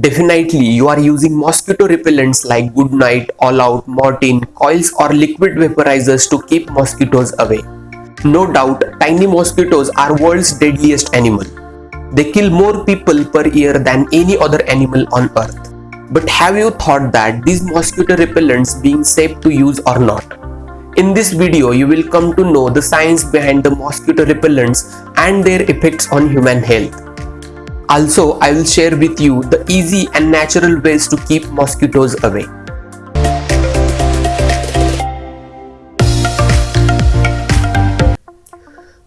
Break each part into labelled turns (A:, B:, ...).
A: Definitely you are using mosquito repellents like Good Knight, All Out, Mortein, coils or liquid vaporizers to keep mosquitoes away. No doubt, tiny mosquitoes are world's deadliest animal. They kill more people per year than any other animal on earth. But have you thought that these mosquito repellents being safe to use or not? In this video, you will come to know the science behind the mosquito repellents and their effects on human health. Also, I will share with you the easy and natural ways to keep mosquitoes away.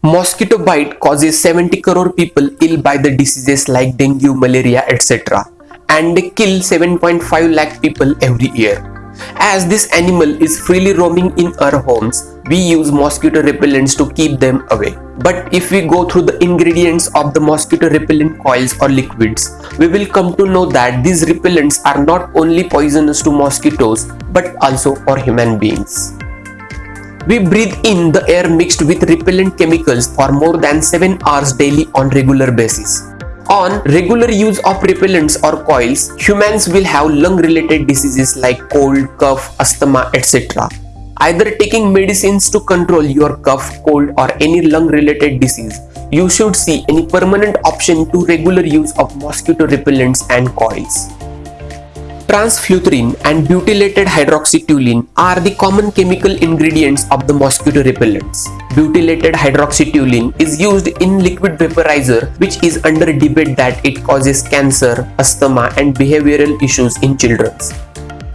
A: Mosquito bite causes 70 crore people ill by the diseases like dengue, malaria, etc. and kill 7.5 lakh people every year. As this animal is freely roaming in our homes, we use mosquito repellents to keep them away. But if we go through the ingredients of the mosquito repellent coils or liquids, we will come to know that these repellents are not only poisonous to mosquitoes but also for human beings. We breathe in the air mixed with repellent chemicals for more than 7 hours daily on regular basis. On regular use of repellents or coils, humans will have lung-related diseases like cold, cough, asthma, etc. Either taking medicines to control your cough, cold or any lung-related disease, you should see any permanent option to regular use of mosquito repellents and coils. Transflurethrin and butylated hydroxytoluene are the common chemical ingredients of the mosquito repellents. Butylated hydroxytoluene is used in liquid vaporizer which is under debate that it causes cancer, asthma and behavioral issues in children.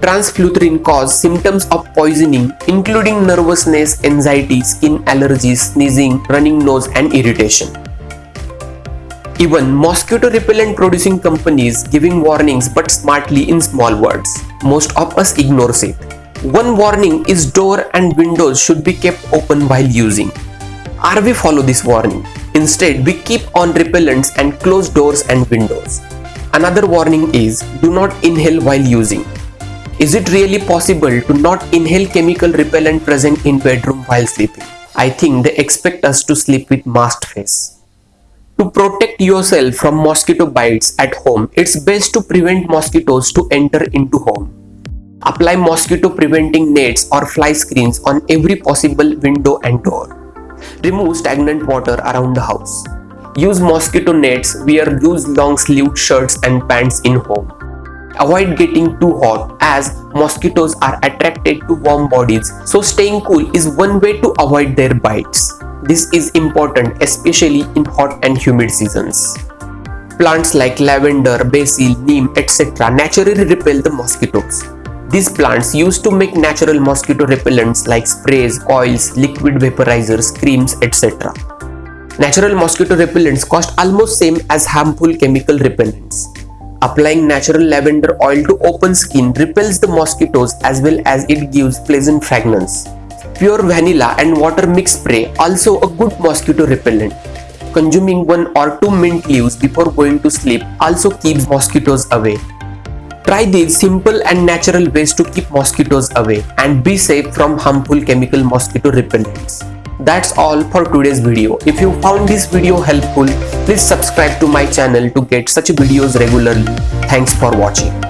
A: Transflurethrin cause symptoms of poisoning including nervousness, anxiety, skin allergies, sneezing, running nose and irritation. Even mosquito repellent producing companies giving warnings but smartly in small words. Most of us ignores it. One warning is door and windows should be kept open while using. RV follow this warning. Instead, we keep on repellents and close doors and windows. Another warning is do not inhale while using. Is it really possible to not inhale chemical repellent present in bedroom while sleeping? I think they expect us to sleep with masked face. To protect yourself from mosquito bites at home, it's best to prevent mosquitoes to enter into home. Apply mosquito preventing nets or fly screens on every possible window and door. Remove stagnant water around the house. Use mosquito nets, wear loose long sleeved shirts and pants in home. Avoid getting too hot as mosquitoes are attracted to warm bodies so staying cool is one way to avoid their bites. This is important especially in hot and humid seasons. Plants like lavender, basil, neem, etc. naturally repel the mosquitoes. These plants used to make natural mosquito repellents like sprays, oils, liquid vaporizers, creams, etc. Natural mosquito repellents cost almost same as harmful chemical repellents. Applying natural lavender oil to open skin repels the mosquitoes as well as it gives pleasant fragrance. Pure vanilla and water mix spray also a good mosquito repellent. Consuming one or two mint leaves before going to sleep also keeps mosquitoes away. Try these simple and natural ways to keep mosquitoes away and be safe from harmful chemical mosquito repellents. That's all for today's video. If you found this video helpful, please subscribe to my channel to get such videos regularly. Thanks for watching.